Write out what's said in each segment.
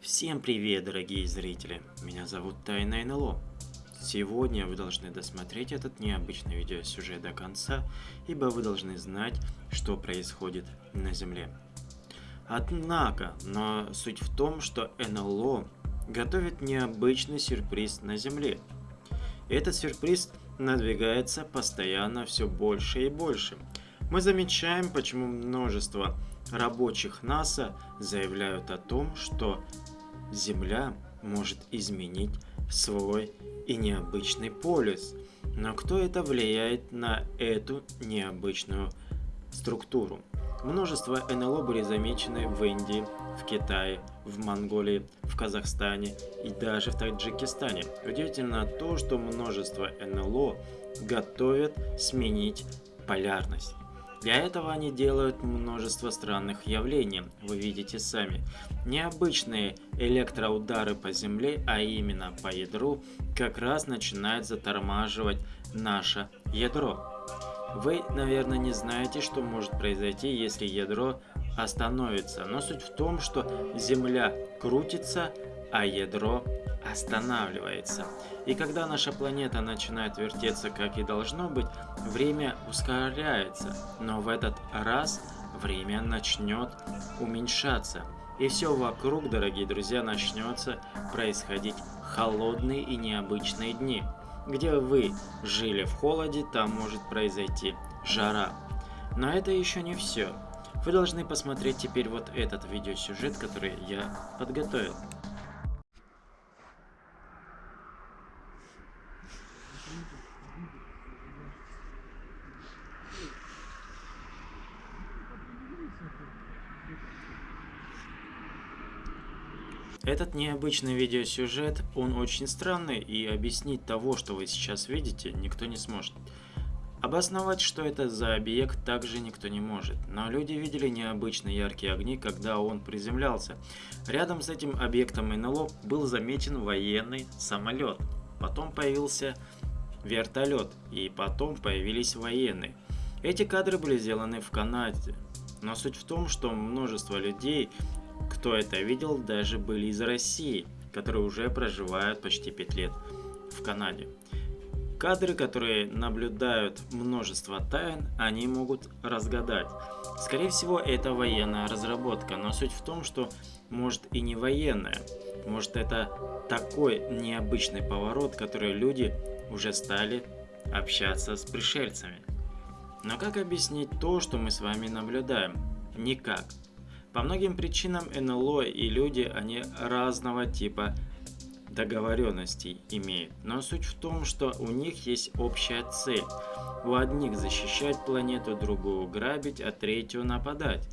Всем привет, дорогие зрители! Меня зовут Тайна НЛО. Сегодня вы должны досмотреть этот необычный видеосюжет до конца, ибо вы должны знать, что происходит на Земле. Однако, но суть в том, что НЛО готовит необычный сюрприз на Земле. Этот сюрприз надвигается постоянно все больше и больше. Мы замечаем, почему множество рабочих НАСА заявляют о том, что Земля может изменить свой и необычный полюс. Но кто это влияет на эту необычную структуру? Множество НЛО были замечены в Индии, в Китае, в Монголии, в Казахстане и даже в Таджикистане. Удивительно то, что множество НЛО готовят сменить полярность. Для этого они делают множество странных явлений, вы видите сами. Необычные электроудары по Земле, а именно по ядру, как раз начинают затормаживать наше ядро. Вы, наверное, не знаете, что может произойти, если ядро остановится, но суть в том, что Земля крутится, а ядро останавливается. И когда наша планета начинает вертеться как и должно быть, время ускоряется, но в этот раз время начнет уменьшаться. И все вокруг, дорогие друзья, начнется происходить холодные и необычные дни. Где вы жили в холоде, там может произойти жара. Но это еще не все. Вы должны посмотреть теперь вот этот видеосюжет, который я подготовил. Этот необычный видеосюжет, он очень странный, и объяснить того, что вы сейчас видите, никто не сможет. Обосновать, что это за объект, также никто не может, но люди видели необычные яркие огни, когда он приземлялся. Рядом с этим объектом НЛО был замечен военный самолет, потом появился вертолет, и потом появились военные. Эти кадры были сделаны в Канаде, но суть в том, что множество людей кто это видел, даже были из России, которые уже проживают почти 5 лет в Канаде. Кадры, которые наблюдают множество тайн, они могут разгадать. Скорее всего, это военная разработка, но суть в том, что может и не военная. Может это такой необычный поворот, который люди уже стали общаться с пришельцами. Но как объяснить то, что мы с вами наблюдаем? Никак. По многим причинам НЛО и люди, они разного типа договоренностей имеют. Но суть в том, что у них есть общая цель. У одних защищать планету, другую грабить, а третью нападать.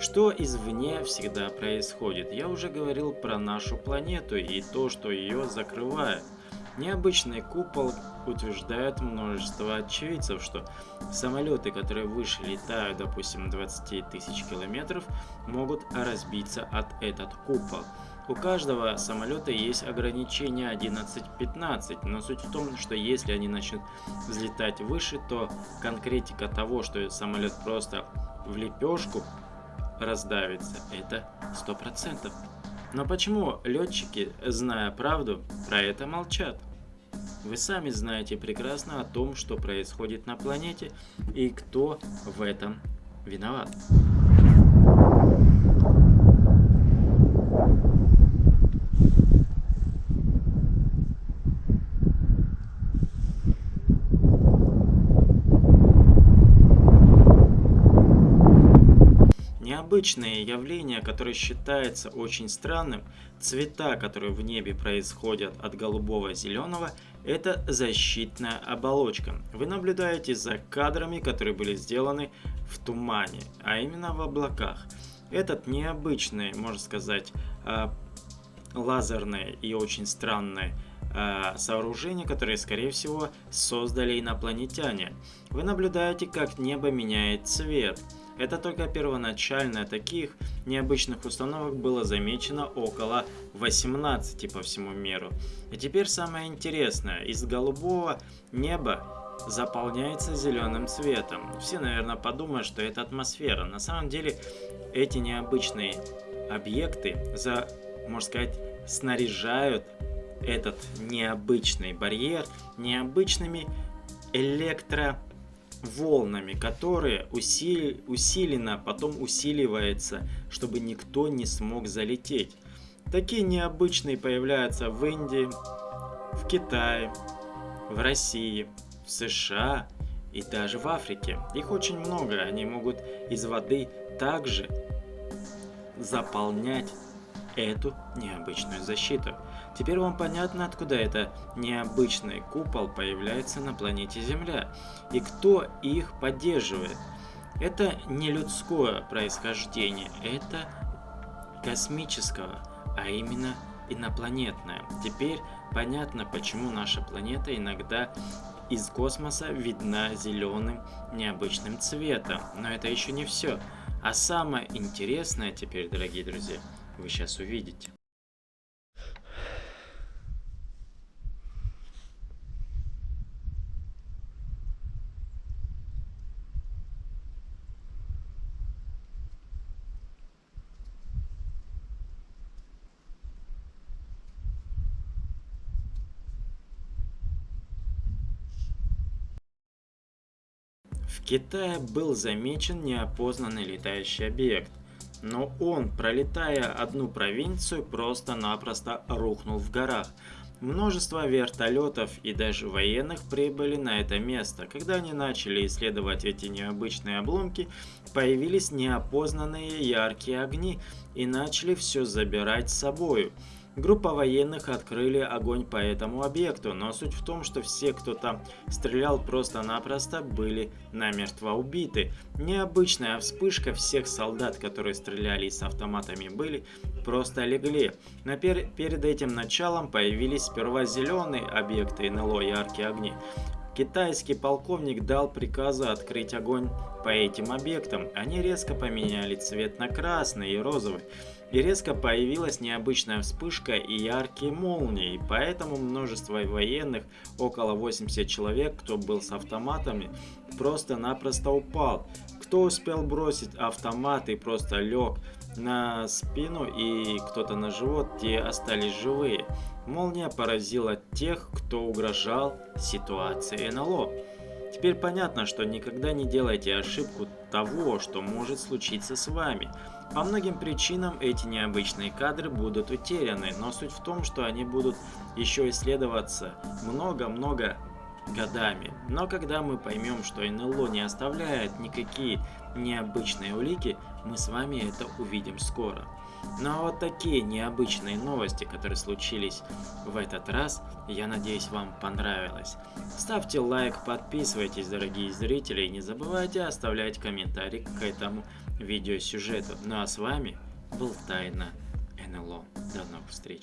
Что извне всегда происходит? Я уже говорил про нашу планету и то, что ее закрывает. Необычный купол утверждает множество очевидцев, что самолеты, которые выше летают, допустим, 20 тысяч километров, могут разбиться от этот купол. У каждого самолета есть ограничение 11-15, но суть в том, что если они начнут взлетать выше, то конкретика того, что самолет просто в лепешку раздавится, это 100%. Но почему летчики, зная правду, про это молчат? Вы сами знаете прекрасно о том, что происходит на планете и кто в этом виноват. Необычное явление, которое считается очень странным, цвета, которые в небе происходят от голубого зеленого, это защитная оболочка. Вы наблюдаете за кадрами, которые были сделаны в тумане, а именно в облаках. Этот необычный, можно сказать, а, лазерное и очень странное а, сооружение, которое, скорее всего, создали инопланетяне. Вы наблюдаете, как небо меняет цвет. Это только первоначально таких необычных установок было замечено около 18 по всему миру. И теперь самое интересное, из голубого неба заполняется зеленым цветом. Все, наверное, подумают, что это атмосфера. На самом деле, эти необычные объекты, за, можно сказать, снаряжают этот необычный барьер необычными электроволнами, которые усили, усиленно потом усиливается, чтобы никто не смог залететь. Такие необычные появляются в Индии, в Китае, в России, в США и даже в Африке. Их очень много, они могут из воды также заполнять эту необычную защиту. Теперь вам понятно, откуда это необычный купол появляется на планете Земля и кто их поддерживает. Это не людское происхождение, это космического, а именно инопланетное. Теперь понятно, почему наша планета иногда из космоса видна зеленым необычным цветом. Но это еще не все. А самое интересное теперь, дорогие друзья, вы сейчас увидите. В Китае был замечен неопознанный летающий объект, но он, пролетая одну провинцию, просто-напросто рухнул в горах. Множество вертолетов и даже военных прибыли на это место. Когда они начали исследовать эти необычные обломки, появились неопознанные яркие огни и начали все забирать с собою. Группа военных открыли огонь по этому объекту, но суть в том, что все, кто там стрелял просто-напросто, были намертво убиты. Необычная вспышка всех солдат, которые стреляли с автоматами, были просто легли. Но пер перед этим началом появились сперва зеленые объекты НЛО яркие огни. Китайский полковник дал приказы открыть огонь по этим объектам. Они резко поменяли цвет на красный и розовый. И резко появилась необычная вспышка и яркие молнии, поэтому множество военных, около 80 человек, кто был с автоматами, просто-напросто упал. Кто успел бросить автомат и просто лег на спину и кто-то на живот, те остались живые. Молния поразила тех, кто угрожал ситуации НЛО. Теперь понятно, что никогда не делайте ошибку того, что может случиться с вами. По многим причинам эти необычные кадры будут утеряны, но суть в том, что они будут еще исследоваться много-много годами. Но когда мы поймем, что НЛО не оставляет никакие необычные улики, мы с вами это увидим скоро. Ну а вот такие необычные новости, которые случились в этот раз, я надеюсь вам понравилось. Ставьте лайк, подписывайтесь, дорогие зрители, и не забывайте оставлять комментарий к этому видеосюжету. Ну а с вами был Тайна НЛО. До новых встреч.